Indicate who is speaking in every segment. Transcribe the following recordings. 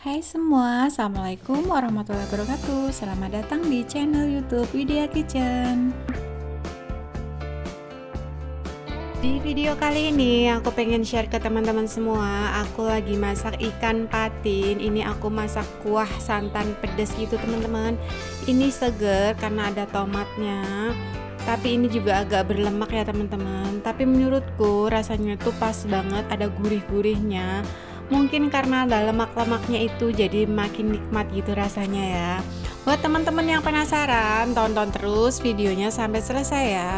Speaker 1: Hai semua, Assalamualaikum warahmatullahi wabarakatuh. Selamat datang di channel youtube Widya Kitchen. Di video kali ini aku pengen share ke teman-teman semua. Aku lagi masak ikan patin. Ini aku masak kuah santan pedas gitu teman-teman. Ini seger karena ada tomatnya. Tapi ini juga agak berlemak ya teman-teman. Tapi menurutku rasanya tuh pas banget ada gurih-gurihnya mungkin karena ada lemak-lemaknya itu jadi makin nikmat gitu rasanya ya. Buat teman-teman yang penasaran tonton terus videonya sampai selesai ya.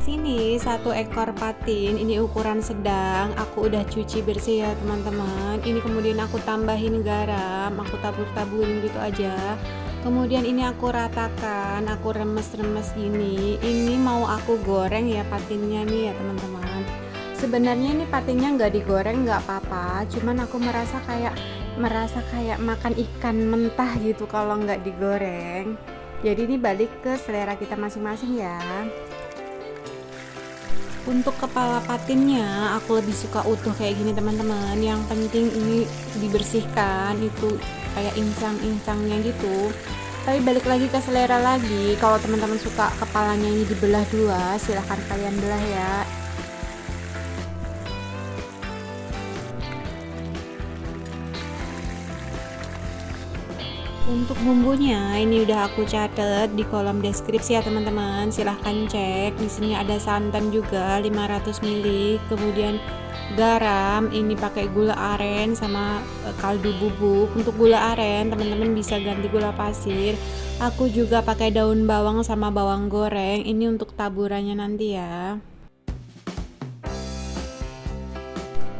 Speaker 1: Sini satu ekor patin. Ini ukuran sedang. Aku udah cuci bersih ya teman-teman. Ini kemudian aku tambahin garam. Aku tabur-taburin gitu aja kemudian ini aku ratakan aku remes-remes gini. Ini mau aku goreng ya patinnya nih ya teman-teman. Sebenarnya ini patinnya nggak digoreng nggak apa-apa. Cuman aku merasa kayak merasa kayak makan ikan mentah gitu kalau nggak digoreng. Jadi ini balik ke selera kita masing-masing ya untuk kepala patinnya aku lebih suka utuh kayak gini teman-teman. Yang penting ini dibersihkan itu kayak insang-insangnya gitu. Tapi balik lagi ke selera lagi. Kalau teman-teman suka kepalanya ini dibelah dua silahkan kalian belah ya untuk bumbunya ini udah aku catat di kolom deskripsi ya teman-teman. Silahkan cek. Di sini ada santan juga 500 ml kemudian garam ini pakai gula aren sama e, kaldu bubuk. Untuk gula aren teman-teman bisa ganti gula pasir. Aku juga pakai daun bawang sama bawang goreng. Ini untuk taburannya nanti ya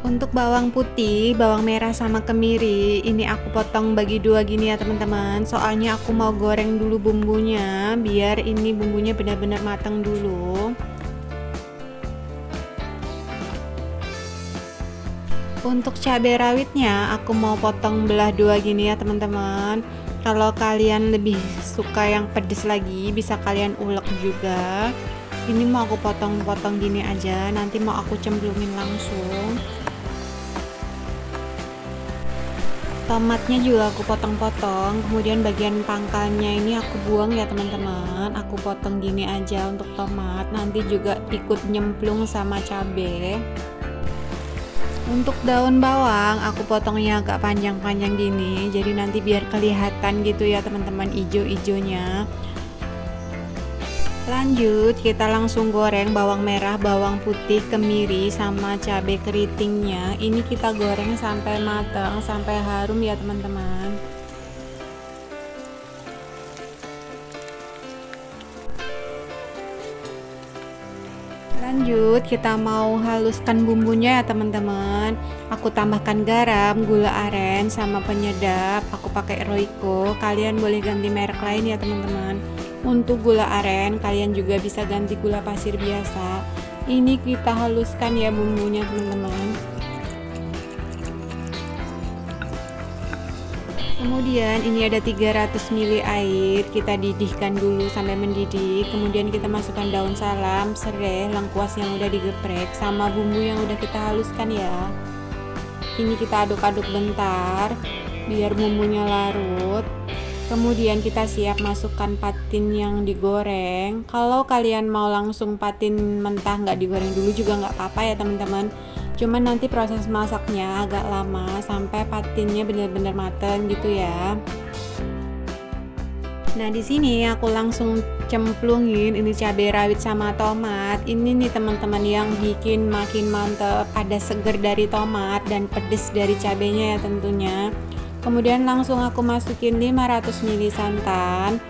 Speaker 1: untuk bawang putih, bawang merah sama kemiri ini aku potong bagi dua gini ya teman-teman. Soalnya aku mau goreng dulu bumbunya biar ini bumbunya benar-benar matang dulu. Untuk cabai rawitnya aku mau potong belah dua gini ya teman-teman. Kalau kalian lebih suka yang pedes lagi bisa kalian ulek juga. Ini mau aku potong-potong gini aja nanti mau aku cemplungin langsung tomatnya juga aku potong-potong. Kemudian bagian pangkalnya ini aku buang ya teman-teman. Aku potong gini aja untuk tomat. Nanti juga ikut nyemplung sama cabai untuk daun bawang aku potongnya agak panjang-panjang gini. Jadi nanti biar kelihatan gitu ya teman-teman ijo-ijonya lanjut kita langsung goreng bawang merah bawang putih kemiri sama cabai keritingnya. Ini kita goreng sampai matang sampai harum ya teman-teman. Lanjut kita mau haluskan bumbunya ya teman-teman. Aku tambahkan garam gula aren sama penyedap. Aku pakai Royco. Kalian boleh ganti merek lain ya teman-teman untuk gula aren kalian juga bisa ganti gula pasir biasa. Ini kita haluskan ya bumbunya teman-teman. Kemudian ini ada 300 ml air kita didihkan dulu sampai mendidih. Kemudian kita masukkan daun salam serai lengkuas yang udah digeprek sama bumbu yang udah kita haluskan ya. Ini kita aduk-aduk bentar biar bumbunya larut kemudian kita siap masukkan patin yang digoreng kalau kalian mau langsung patin mentah nggak digoreng dulu juga nggak apa-apa ya teman-teman cuman nanti proses masaknya agak lama sampai patinnya benar-benar matang gitu ya Nah di sini aku langsung cemplungin ini cabai rawit sama tomat. Ini nih teman-teman yang bikin makin mantep. Ada seger dari tomat dan pedes dari cabenya ya tentunya. Kemudian langsung aku masukin 500 ml santan.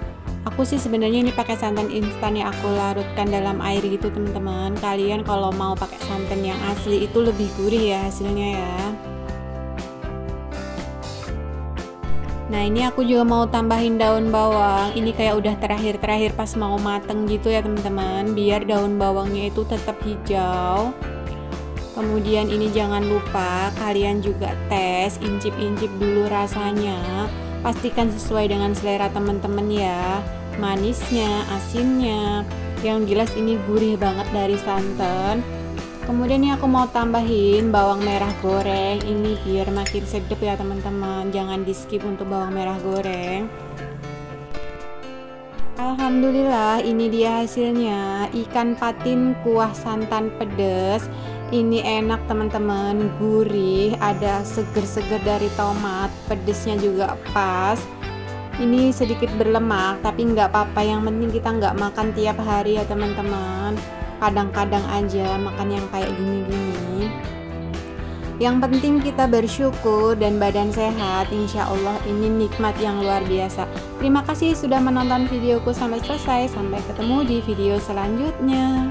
Speaker 1: Aku sih sebenarnya ini pakai santan instan yang aku larutkan dalam air gitu teman-teman. Kalian kalau mau pakai santan yang asli itu lebih gurih ya hasilnya ya. Nah ini aku juga mau tambahin daun bawang. Ini kayak udah terakhir-terakhir pas mau mateng gitu ya teman-teman. Biar daun bawangnya itu tetap hijau Kemudian ini jangan lupa kalian juga tes incip-incip dulu rasanya. Pastikan sesuai dengan selera teman-teman ya. Manisnya, asinnya. Yang jelas ini gurih banget dari santan. Kemudian ini aku mau tambahin bawang merah goreng. Ini biar makin sedap ya teman-teman. Jangan di skip untuk bawang merah goreng Alhamdulillah ini dia hasilnya. Ikan patin kuah santan pedas ini enak teman-teman. Gurih ada seger-seger dari tomat. Pedesnya juga pas. Ini sedikit berlemak tapi nggak apa-apa. Yang penting kita nggak makan tiap hari ya teman-teman. Kadang-kadang aja makan yang kayak gini-gini yang penting kita bersyukur dan badan sehat. Insya Allah ini nikmat yang luar biasa. Terima kasih sudah menonton videoku sampai selesai. Sampai ketemu di video selanjutnya